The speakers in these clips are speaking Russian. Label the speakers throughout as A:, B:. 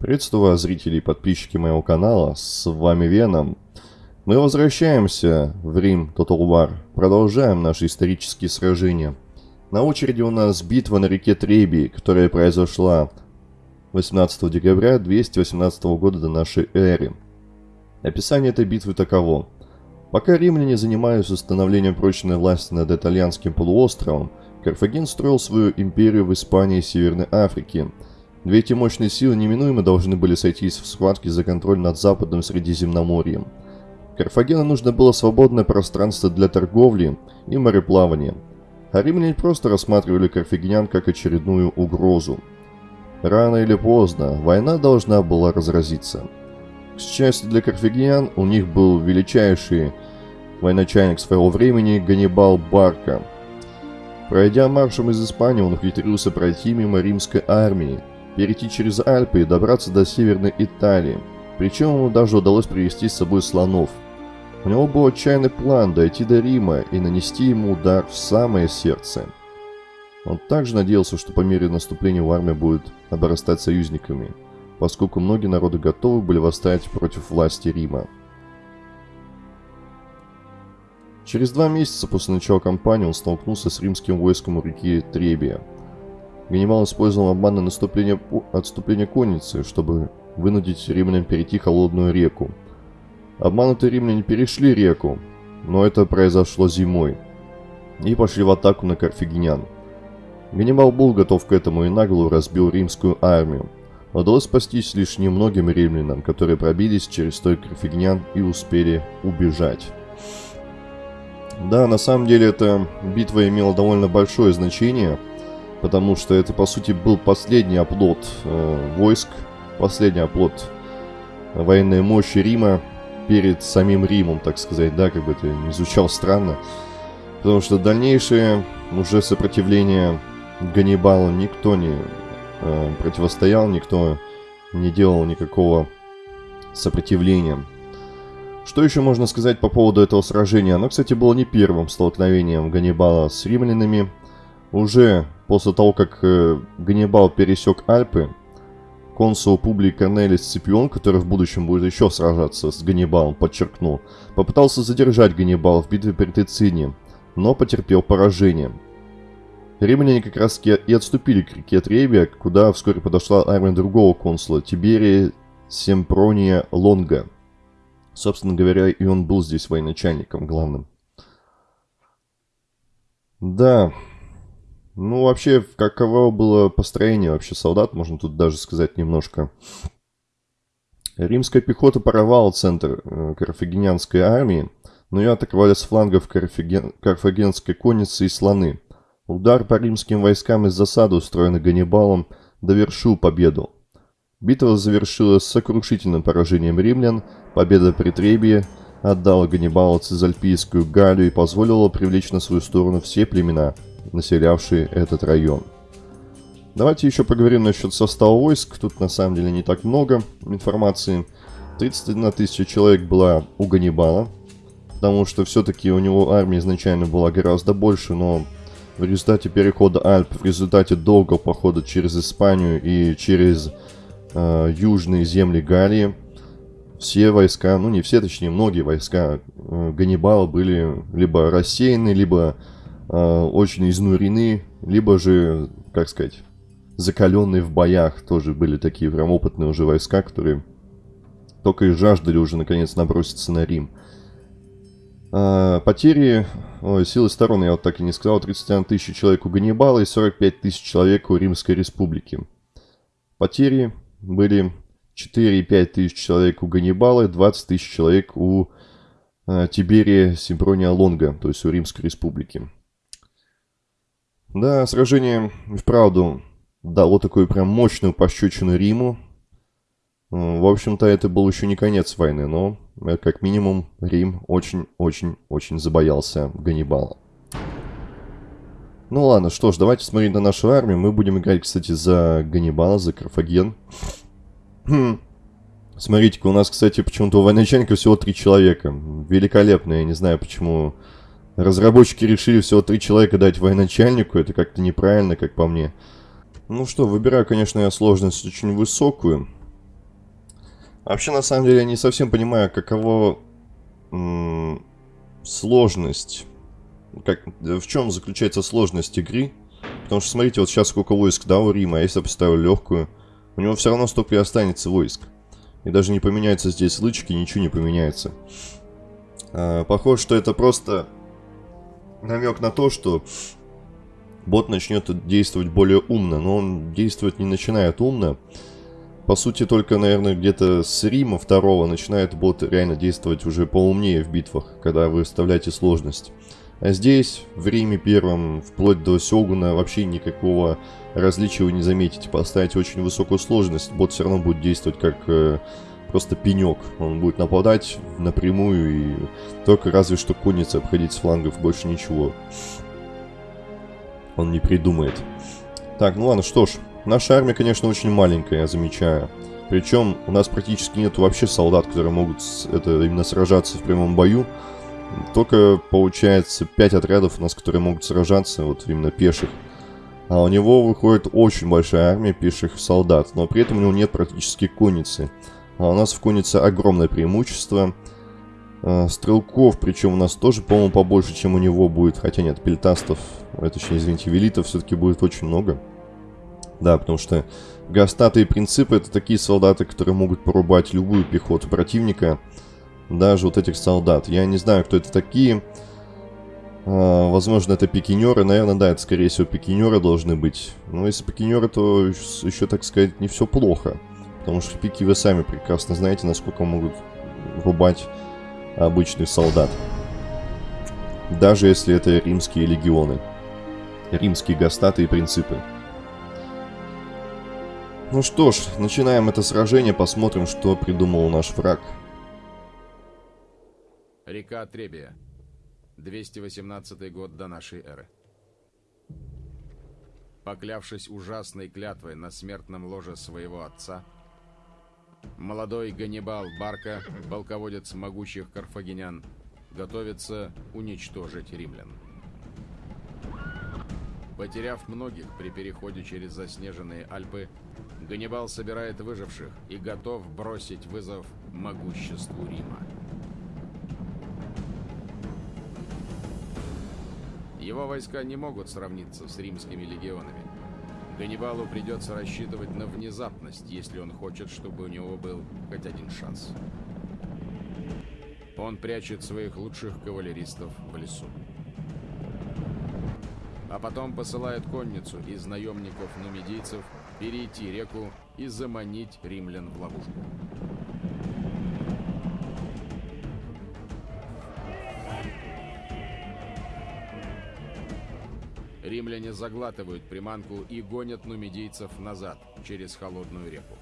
A: Приветствую зрители и подписчики моего канала, с вами Веном. Мы возвращаемся в Рим Total War, продолжаем наши исторические сражения. На очереди у нас битва на реке Треби, которая произошла 18 декабря 218 года до нашей эры. Описание этой битвы таково. Пока римляне занимались установлением прочной власти над итальянским полуостровом, Карфаген строил свою империю в Испании и Северной Африке – Две эти мощные силы неминуемо должны были сойтись в схватке за контроль над Западным Средиземноморьем. Карфагену нужно было свободное пространство для торговли и мореплавания, а римляне просто рассматривали карфагенян как очередную угрозу. Рано или поздно война должна была разразиться. К счастью для карфагенян, у них был величайший военачальник своего времени Ганнибал Барка. Пройдя маршем из Испании, он ухитрился пройти мимо римской армии, перейти через Альпы и добраться до Северной Италии. Причем ему даже удалось привести с собой слонов. У него был отчаянный план дойти до Рима и нанести ему удар в самое сердце. Он также надеялся, что по мере наступления в армия будет обрастать союзниками, поскольку многие народы готовы были восстать против власти Рима. Через два месяца после начала кампании он столкнулся с римским войском у реки Требия – Ганнибал использовал обманное наступление, отступление конницы, чтобы вынудить римлян перейти холодную реку. Обманутые римляне перешли реку, но это произошло зимой, и пошли в атаку на карфагенян. Ганнибал был готов к этому и нагло разбил римскую армию. Удалось спастись лишь немногим римлянам, которые пробились через стой карфагенян и успели убежать. Да, на самом деле эта битва имела довольно большое значение – потому что это, по сути, был последний оплот э, войск, последний оплот военной мощи Рима перед самим Римом, так сказать, да, как бы это не звучало странно. Потому что дальнейшее уже сопротивление Ганнибалу никто не э, противостоял, никто не делал никакого сопротивления. Что еще можно сказать по поводу этого сражения? Оно, кстати, было не первым столкновением Ганнибала с римлянами. Уже после того, как э, Ганнибал пересек Альпы, консул Публий Корнелий Сципион, который в будущем будет еще сражаться с Ганнибалом, подчеркнул, попытался задержать Ганнибала в битве при Тицине, но потерпел поражение. Римляне как раз и отступили к реке Требия, куда вскоре подошла армия другого консула, Тиберия Семпрония Лонга. Собственно говоря, и он был здесь военачальником главным. Да, ну, вообще, каково было построение вообще солдат, можно тут даже сказать немножко. Римская пехота порвала центр э, карфагенянской армии, но ее атаковали с флангов карфаген... карфагенской конницы и слоны. Удар по римским войскам из засады, устроенный Ганнибалом, довершил победу. Битва завершилась сокрушительным поражением римлян, победа при Требии отдала Ганнибалу Цезальпийскую Галлию и позволила привлечь на свою сторону все племена – населявшие этот район. Давайте еще поговорим насчет состава войск. Тут на самом деле не так много информации. 31 тысяча человек была у Ганнибала, потому что все-таки у него армия изначально была гораздо больше, но в результате перехода Альп, в результате долгого похода через Испанию и через э, южные земли Галлии, все войска, ну не все, точнее многие войска э, Ганнибала были либо рассеяны, либо очень изнурены, либо же, как сказать, закаленные в боях. Тоже были такие прям опытные уже войска, которые только и жаждали уже наконец наброситься на Рим. А, потери, ой, силы сторон, я вот так и не сказал, 31 тысяч человек у Ганнибала и 45 тысяч человек у Римской Республики. Потери были 4,5 тысяч человек у Ганнибала и 20 тысяч человек у э, Тиберия Симпрония Лонга, то есть у Римской Республики. Да, сражение вправду дало такую прям мощную пощечину Риму. В общем-то, это был еще не конец войны, но, э, как минимум, Рим очень-очень-очень забоялся Ганнибала. Ну ладно, что ж, давайте смотреть на нашу армию. Мы будем играть, кстати, за Ганнибала, за Карфаген. Хм. Смотрите-ка, у нас, кстати, почему-то у всего три человека. Великолепно, я не знаю, почему Разработчики решили всего три человека дать военачальнику, это как-то неправильно, как по мне. Ну что, выбираю, конечно, я сложность очень высокую. Вообще, на самом деле, я не совсем понимаю, каково м- сложность. Как, в чем заключается сложность игры? Потому что, смотрите, вот сейчас сколько войск, да, у Рима, а если я поставлю легкую, у него все равно столько и останется войск. И даже не поменяются здесь лычки, ничего не поменяется. А, похоже, что это просто намек на то, что бот начнет действовать более умно, но он действовать не начинает умно. По сути, только, наверное, где-то с Рима второго начинает бот реально действовать уже поумнее в битвах, когда вы вставляете сложность. А здесь, в Риме первом, вплоть до Сёгуна, вообще никакого различия вы не заметите. Поставить очень высокую сложность, бот все равно будет действовать как э, просто пенек. Он будет нападать напрямую и только разве что конница обходить с флангов, больше ничего. Он не придумает. Так, ну ладно, что ж. Наша армия, конечно, очень маленькая, я замечаю. Причем у нас практически нет вообще солдат, которые могут это именно сражаться в прямом бою. Только, получается, 5 отрядов у нас, которые могут сражаться, вот именно пеших. А у него выходит очень большая армия пеших солдат, но при этом у него нет практически конницы. А у нас в коннице огромное преимущество. А, стрелков, причем у нас тоже, по-моему, побольше, чем у него будет. Хотя нет, пельтастов, э, точнее, извините, велитов все-таки будет очень много. Да, потому что гастаты и принципы это такие солдаты, которые могут порубать любую пехоту противника. Даже вот этих солдат. Я не знаю, кто это такие. А, возможно, это пикинеры. Наверное, да, это скорее всего пикинеры должны быть. Но если пикинеры, то еще, так сказать, не все плохо. Потому что пики вы сами прекрасно знаете, насколько могут рубать обычных солдат. Даже если это римские легионы. Римские гастаты и принципы. Ну что ж, начинаем это сражение, посмотрим, что придумал наш враг.
B: Река Требия. 218 год до нашей эры. Поклявшись ужасной клятвой на смертном ложе своего отца, Молодой Ганнибал Барка, полководец могучих карфагенян, готовится уничтожить римлян. Потеряв многих при переходе через заснеженные Альпы, Ганнибал собирает выживших и готов бросить вызов могуществу Рима. Его войска не могут сравниться с римскими легионами. Ганнибалу придется рассчитывать на внезапность, если он хочет, чтобы у него был хоть один шанс. Он прячет своих лучших кавалеристов в лесу. А потом посылает конницу из наемников-нумидийцев перейти реку и заманить римлян в ловушку. Римляне заглатывают приманку и гонят нумидийцев назад через холодную реку.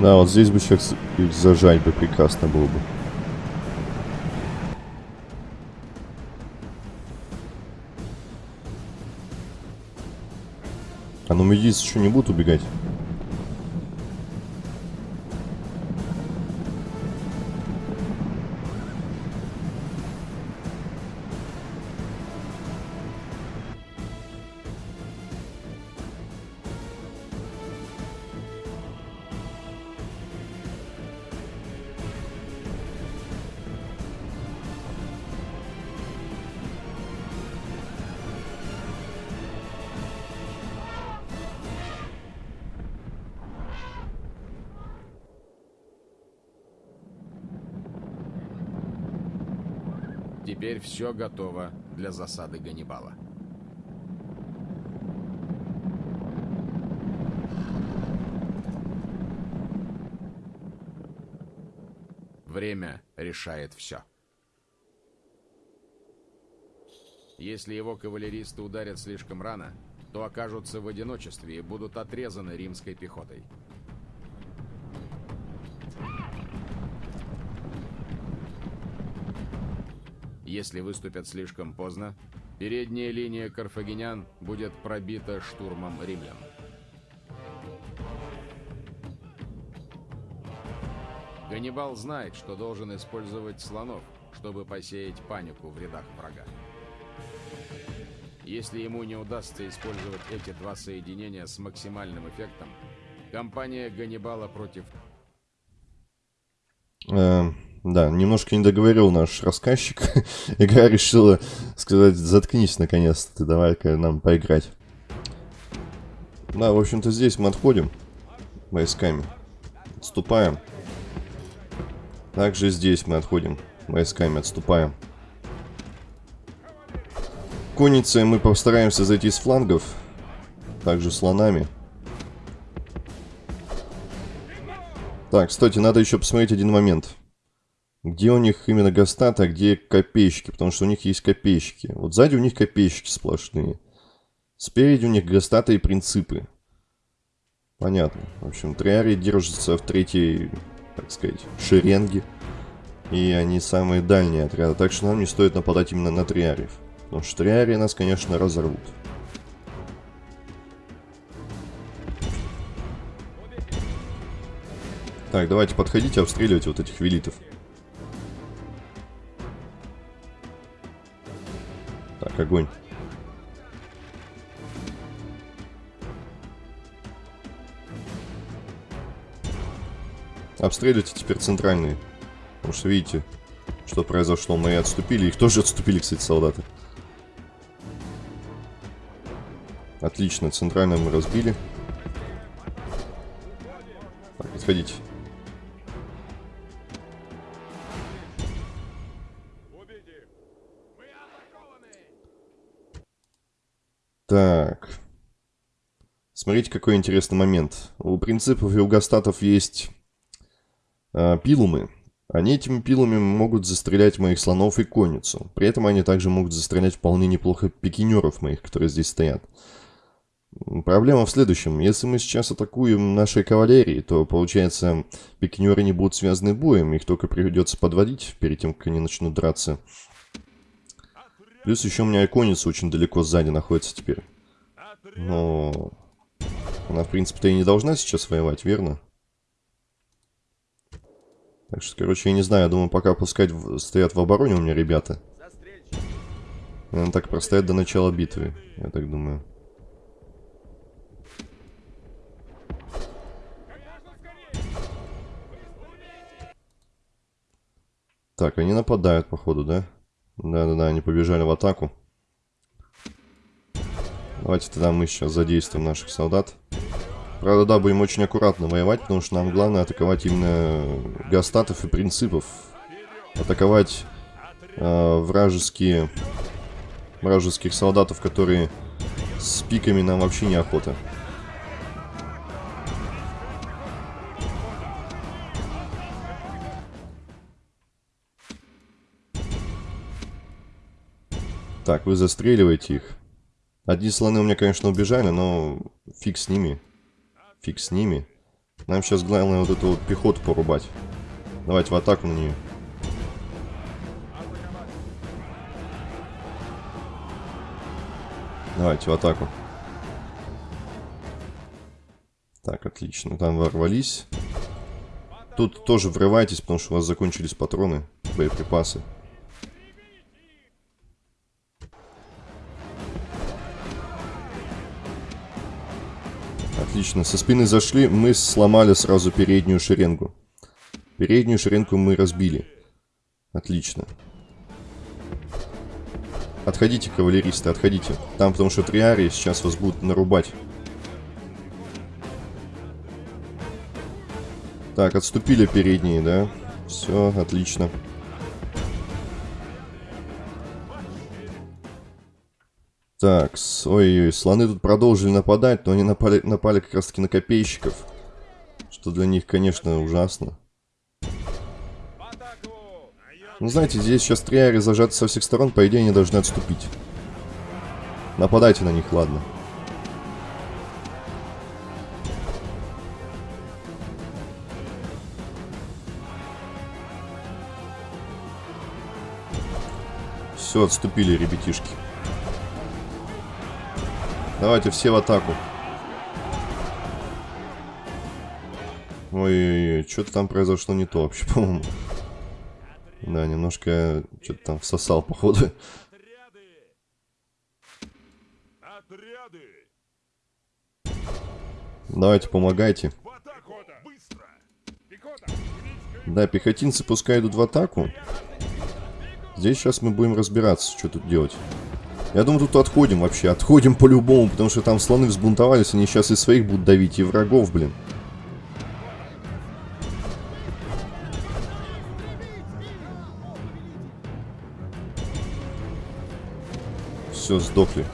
A: Да, вот здесь бы сейчас зажать бы прекрасно было бы. А ну медийцы еще не будут убегать?
B: Теперь все готово для засады Ганнибала. Время решает все. Если его кавалеристы ударят слишком рано, то окажутся в одиночестве и будут отрезаны римской пехотой. Если выступят слишком поздно, передняя линия карфагенян будет пробита штурмом римлян. Ганнибал знает, что должен использовать слонов, чтобы посеять панику в рядах врага. Если ему не удастся использовать эти два соединения с максимальным эффектом, компания Ганнибала против...
A: Э, да, немножко не договорил наш рассказчик. Игра решила сказать, заткнись наконец-то, ты давай-ка нам поиграть. Да, в общем-то здесь мы отходим войсками. Отступаем. Также здесь мы отходим войсками, отступаем. Конницей мы постараемся зайти с флангов. Также слонами. Так, кстати, надо еще посмотреть один момент. Где у них именно гастаты, а где копейщики, потому что у них есть копейщики. Вот сзади у них копейщики сплошные. Спереди у них гастаты и принципы. Понятно. В общем, триарии держатся в третьей, так сказать, шеренге. И они самые дальние отряды, так что нам не стоит нападать именно на триариев. Потому что триарии нас, конечно, разорвут. Так, давайте подходите, обстреливайте вот этих велитов. Огонь. Обстреливайте теперь центральные. Потому что видите, что произошло. Мы отступили. Их тоже отступили, кстати, солдаты. Отлично, центрально мы разбили. Так, подходите. Так. Смотрите, какой интересный момент. У принципов и у гастатов есть э, пилумы. Они этими пилами могут застрелять моих слонов и конницу. При этом они также могут застрелять вполне неплохо пикинеров моих, которые здесь стоят. Проблема в следующем. Если мы сейчас атакуем нашей кавалерией, то, получается, пикинеры не будут связаны боем, их только придется подводить перед тем, как они начнут драться. Плюс еще у меня конница очень далеко сзади находится теперь. Но... Она, в принципе-то и не должна сейчас воевать, верно? Так что, короче, я не знаю, я думаю, пока пускать в... стоят в обороне у меня ребята. Наверное, так простоят до начала битвы, я так думаю. Так, они нападают, походу, да? Да-да-да, они побежали в атаку. Давайте тогда мы сейчас задействуем наших солдат. Правда, да, будем очень аккуратно воевать, потому что нам главное атаковать именно гастатов и принципов. Атаковать э, вражеские, вражеских солдатов, которые с пиками нам вообще неохота. Так, вы застреливаете их. Одни слоны у меня, конечно, убежали, но фиг с ними. Фиг с ними. Нам сейчас главное вот эту вот пехоту порубать. Давайте в атаку на нее. Давайте в атаку. Так, отлично. Там ворвались. Тут тоже врывайтесь, потому что у вас закончились патроны, боеприпасы. Отлично. Со спины зашли, мы сломали сразу переднюю шеренгу. Переднюю шеренгу мы разбили. Отлично. Отходите, кавалеристы, отходите. Там, потому что триарии сейчас вас будут нарубать. Так, отступили передние, да? Все, отлично. Отлично. Так, ой-ой, слоны тут продолжили нападать, но они напали, напали как раз таки на копейщиков. Что для них, конечно, ужасно. Ну, знаете, здесь сейчас триари зажаты со всех сторон, по идее, они должны отступить. Нападайте на них, ладно. Все, отступили, ребятишки. Давайте все в атаку. Ой-ой-ой, что-то там произошло не то вообще, по-моему. Да, немножко что-то там всосал, походу. Давайте, помогайте. Да, пехотинцы пускай идут в атаку. Здесь сейчас мы будем разбираться, что тут делать. Я думаю, тут отходим вообще. Отходим по-любому, потому что там слоны взбунтовались. Они сейчас и своих будут давить, и врагов, блин. Все, сдохли.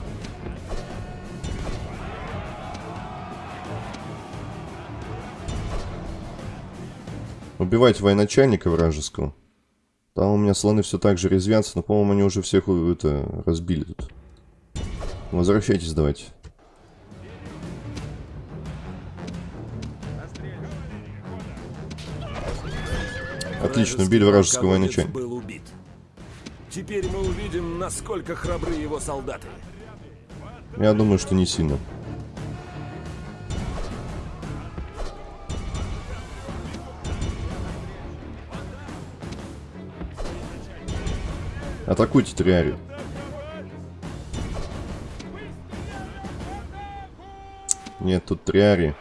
A: Убивайте военачальника вражеского. Там у меня слоны все так же резвятся, но, по-моему, они уже всех э, это разбили тут. Возвращайтесь давайте. Отлично, убили вражеского военачальника.
C: был убит. Теперь мы увидим, насколько храбры его солдаты.
A: Я думаю, что не сильно. Атакуйте Триарию. Нет, тут Триари.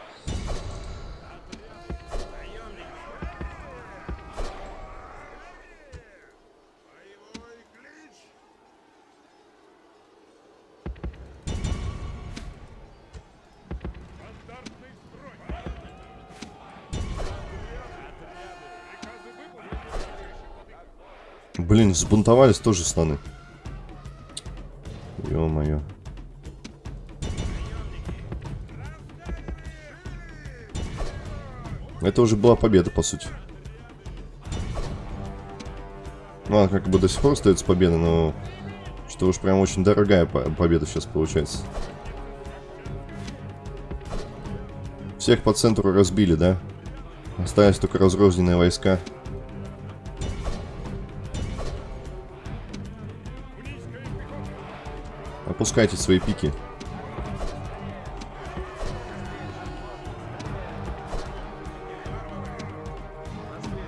A: Блин, взбунтовались тоже слоны. Ё-моё. Это уже была победа, по сути. Ну, она как бы до сих пор остается победа, но... Что уж прям очень дорогая победа сейчас получается. Всех по центру разбили, да? Остались только разрозненные войска. Опускайте свои пики.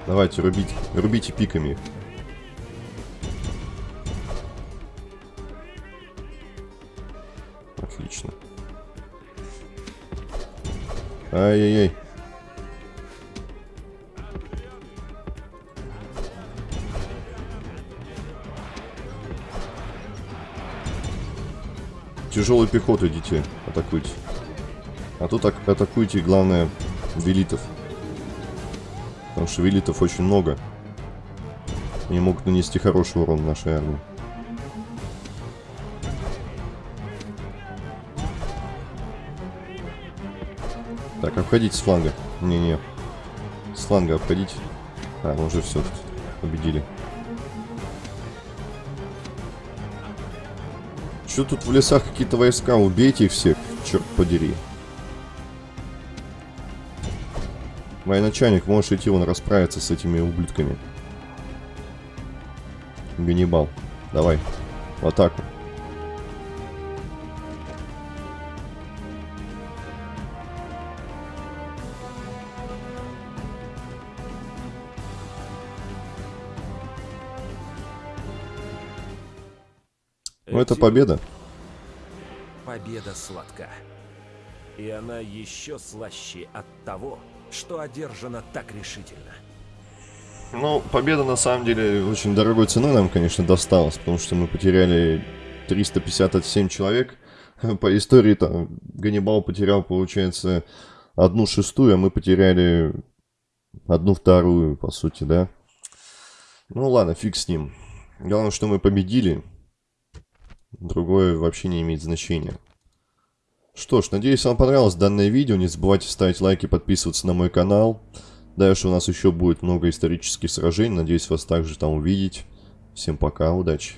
A: Давайте, рубите, рубите пиками. Отлично. Ай-яй-яй. Тяжелую пехоту идите, атакуйте. А тут так атакуйте, главное, велитов. Потому что велитов очень много. Они могут нанести хороший урон нашей армии. Так, обходите с фланга. Не-не. С фланга обходите. А, уже все победили. Что тут в лесах какие-то войска? Убейте их всех, черт подери. Военачальник, можешь идти вон расправиться с этими ублюдками. Ганнибал, давай, в атаку. Это победа.
C: Победа сладка. И она еще слаще от того, что одержана так решительно.
A: Ну, победа на самом деле очень дорогой ценой нам, конечно, досталась, потому что мы потеряли 357 человек. По истории там Ганнибал потерял, получается, одну шестую, а мы потеряли одну вторую, по сути, да. Ну ладно, фиг с ним. Главное, что мы победили. Другое вообще не имеет значения. Что ж, надеюсь, вам понравилось данное видео. Не забывайте ставить лайки, подписываться на мой канал. Дальше у нас еще будет много исторических сражений. Надеюсь, вас также там увидеть. Всем пока, удачи.